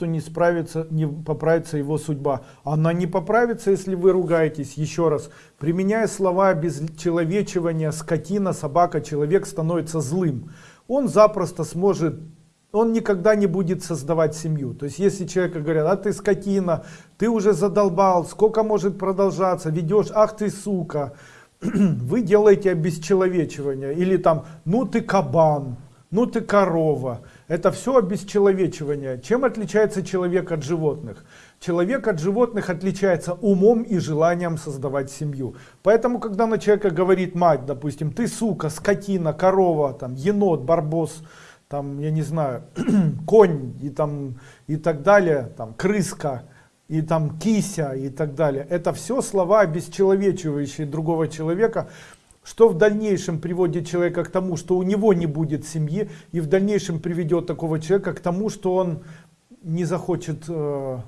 что не справится, не поправится его судьба. Она не поправится, если вы ругаетесь. Еще раз, применяя слова без человечивания, скотина, собака, человек становится злым. Он запросто сможет, он никогда не будет создавать семью. То есть если человека говорят, а ты скотина, ты уже задолбал, сколько может продолжаться, ведешь, ах ты сука. Вы делаете обесчеловечивание. Или там, ну ты кабан, ну ты корова. Это все обесчеловечивание. Чем отличается человек от животных? Человек от животных отличается умом и желанием создавать семью. Поэтому, когда на человека говорит мать, допустим, ты сука, скотина, корова, там, енот, барбос, там, я не знаю, конь и, там, и так далее, там, крыска, и там кися и так далее. Это все слова, обесчеловечивающие другого человека, что в дальнейшем приводит человека к тому, что у него не будет семьи, и в дальнейшем приведет такого человека к тому, что он не захочет э,